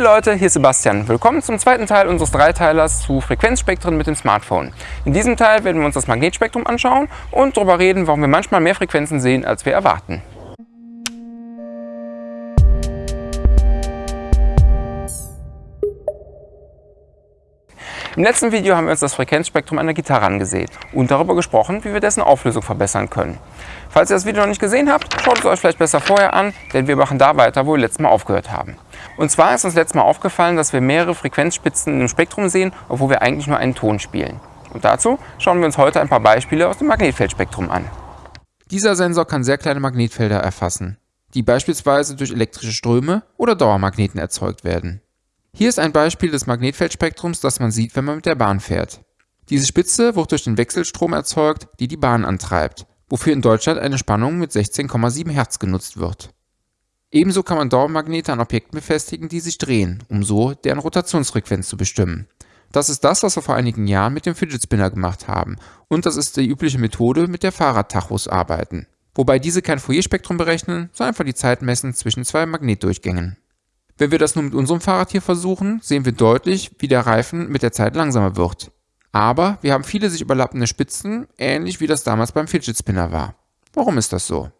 Hey Leute, hier ist Sebastian. Willkommen zum zweiten Teil unseres Dreiteilers zu Frequenzspektren mit dem Smartphone. In diesem Teil werden wir uns das Magnetspektrum anschauen und darüber reden, warum wir manchmal mehr Frequenzen sehen, als wir erwarten. Im letzten Video haben wir uns das Frequenzspektrum einer Gitarre angesehen und darüber gesprochen, wie wir dessen Auflösung verbessern können. Falls ihr das Video noch nicht gesehen habt, schaut es euch vielleicht besser vorher an, denn wir machen da weiter, wo wir letztes Mal aufgehört haben. Und zwar ist uns letztes Mal aufgefallen, dass wir mehrere Frequenzspitzen im Spektrum sehen, obwohl wir eigentlich nur einen Ton spielen. Und dazu schauen wir uns heute ein paar Beispiele aus dem Magnetfeldspektrum an. Dieser Sensor kann sehr kleine Magnetfelder erfassen, die beispielsweise durch elektrische Ströme oder Dauermagneten erzeugt werden. Hier ist ein Beispiel des Magnetfeldspektrums, das man sieht, wenn man mit der Bahn fährt. Diese Spitze wird durch den Wechselstrom erzeugt, die die Bahn antreibt, wofür in Deutschland eine Spannung mit 16,7 Hertz genutzt wird. Ebenso kann man Dauermagnete an Objekten befestigen, die sich drehen, um so deren Rotationsfrequenz zu bestimmen. Das ist das, was wir vor einigen Jahren mit dem Fidget Spinner gemacht haben und das ist die übliche Methode, mit der Fahrradtachos arbeiten. Wobei diese kein Fourier-Spektrum berechnen, sondern einfach die Zeit messen zwischen zwei Magnetdurchgängen. Wenn wir das nun mit unserem Fahrrad hier versuchen, sehen wir deutlich, wie der Reifen mit der Zeit langsamer wird. Aber wir haben viele sich überlappende Spitzen, ähnlich wie das damals beim Fidget Spinner war. Warum ist das so?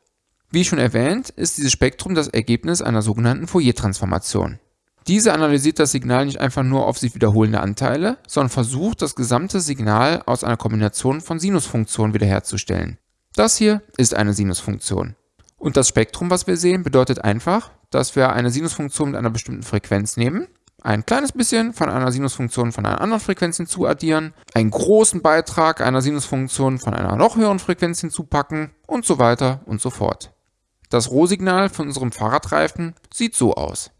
Wie schon erwähnt, ist dieses Spektrum das Ergebnis einer sogenannten Fourier-Transformation. Diese analysiert das Signal nicht einfach nur auf sich wiederholende Anteile, sondern versucht, das gesamte Signal aus einer Kombination von Sinusfunktionen wiederherzustellen. Das hier ist eine Sinusfunktion. Und das Spektrum, was wir sehen, bedeutet einfach, dass wir eine Sinusfunktion mit einer bestimmten Frequenz nehmen, ein kleines bisschen von einer Sinusfunktion von einer anderen Frequenz hinzuaddieren, einen großen Beitrag einer Sinusfunktion von einer noch höheren Frequenz hinzupacken und so weiter und so fort. Das Rohsignal von unserem Fahrradreifen sieht so aus.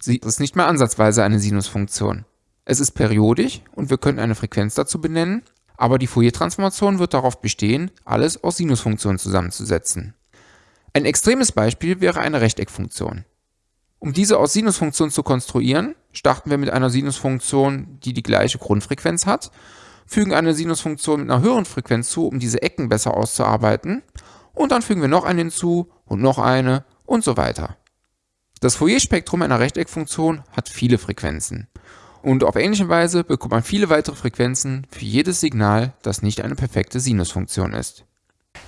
Sie ist nicht mehr ansatzweise eine Sinusfunktion. Es ist periodisch und wir können eine Frequenz dazu benennen, aber die Fourier-Transformation wird darauf bestehen, alles aus Sinusfunktionen zusammenzusetzen. Ein extremes Beispiel wäre eine Rechteckfunktion. Um diese aus Sinusfunktionen zu konstruieren, starten wir mit einer Sinusfunktion, die die gleiche Grundfrequenz hat, fügen eine Sinusfunktion mit einer höheren Frequenz zu, um diese Ecken besser auszuarbeiten, und dann fügen wir noch eine hinzu und noch eine und so weiter. Das Fourier-Spektrum einer Rechteckfunktion hat viele Frequenzen. Und auf ähnliche Weise bekommt man viele weitere Frequenzen für jedes Signal, das nicht eine perfekte Sinusfunktion ist.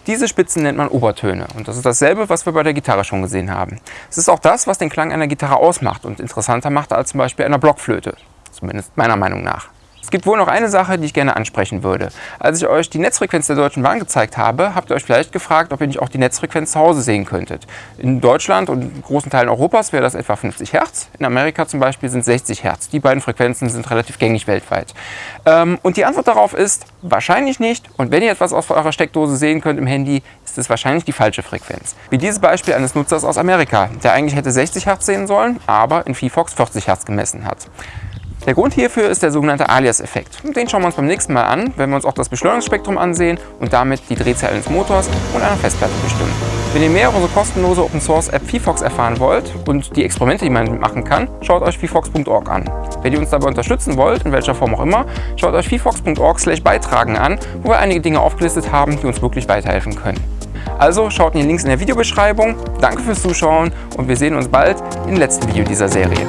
Diese Spitzen nennt man Obertöne und das ist dasselbe, was wir bei der Gitarre schon gesehen haben. Es ist auch das, was den Klang einer Gitarre ausmacht und interessanter macht als zum Beispiel einer Blockflöte, zumindest meiner Meinung nach. Es gibt wohl noch eine Sache, die ich gerne ansprechen würde. Als ich euch die Netzfrequenz der Deutschen Bahn gezeigt habe, habt ihr euch vielleicht gefragt, ob ihr nicht auch die Netzfrequenz zu Hause sehen könntet. In Deutschland und in großen Teilen Europas wäre das etwa 50 Hertz. In Amerika zum Beispiel sind 60 Hertz. Die beiden Frequenzen sind relativ gängig weltweit. Ähm, und die Antwort darauf ist wahrscheinlich nicht. Und wenn ihr etwas aus eurer Steckdose sehen könnt im Handy, ist es wahrscheinlich die falsche Frequenz. Wie dieses Beispiel eines Nutzers aus Amerika, der eigentlich hätte 60 Hertz sehen sollen, aber in VFox 40 Hertz gemessen hat. Der Grund hierfür ist der sogenannte Alias-Effekt. Den schauen wir uns beim nächsten Mal an, wenn wir uns auch das Beschleunigungsspektrum ansehen und damit die Drehzahl eines Motors und einer Festplatte bestimmen. Wenn ihr mehr über unsere kostenlose Open Source App VFox erfahren wollt und die Experimente, die man machen kann, schaut euch vfox.org an. Wenn ihr uns dabei unterstützen wollt, in welcher Form auch immer, schaut euch vfox.org beitragen an, wo wir einige Dinge aufgelistet haben, die uns wirklich weiterhelfen können. Also schaut in die Links in der Videobeschreibung. Danke fürs Zuschauen und wir sehen uns bald im letzten Video dieser Serie.